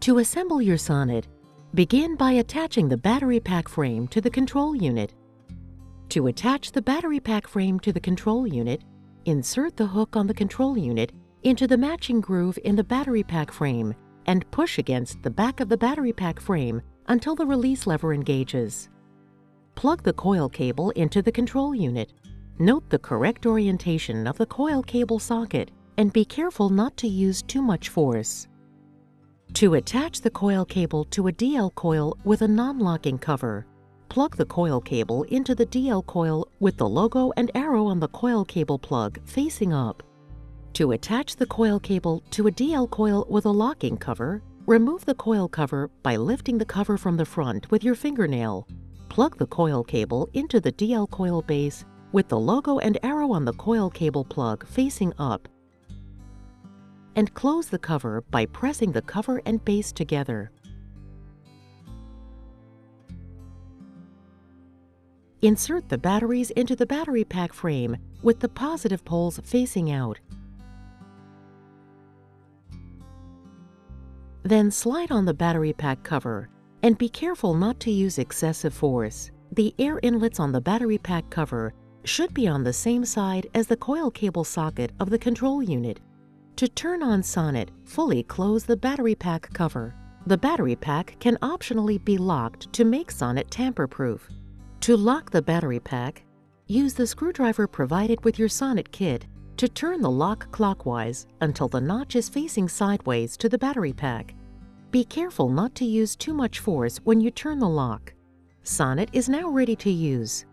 To assemble your Sonnet, begin by attaching the battery pack frame to the control unit. To attach the battery pack frame to the control unit, insert the hook on the control unit into the matching groove in the battery pack frame and push against the back of the battery pack frame until the release lever engages. Plug the coil cable into the control unit. Note the correct orientation of the coil cable socket and be careful not to use too much force. To attach the coil cable to a DL coil with a non-locking cover, plug the coil cable into the DL coil with the logo and arrow on the coil cable plug facing up. To attach the coil cable to a DL coil with a locking cover, remove the coil cover by lifting the cover from the front with your fingernail. Plug the coil cable into the DL coil base with the logo and arrow on the coil cable plug facing up and close the cover by pressing the cover and base together. Insert the batteries into the battery pack frame with the positive poles facing out. Then slide on the battery pack cover and be careful not to use excessive force. The air inlets on the battery pack cover should be on the same side as the coil cable socket of the control unit. To turn on Sonnet, fully close the battery pack cover. The battery pack can optionally be locked to make Sonnet tamper-proof. To lock the battery pack, use the screwdriver provided with your Sonnet kit to turn the lock clockwise until the notch is facing sideways to the battery pack. Be careful not to use too much force when you turn the lock. Sonnet is now ready to use.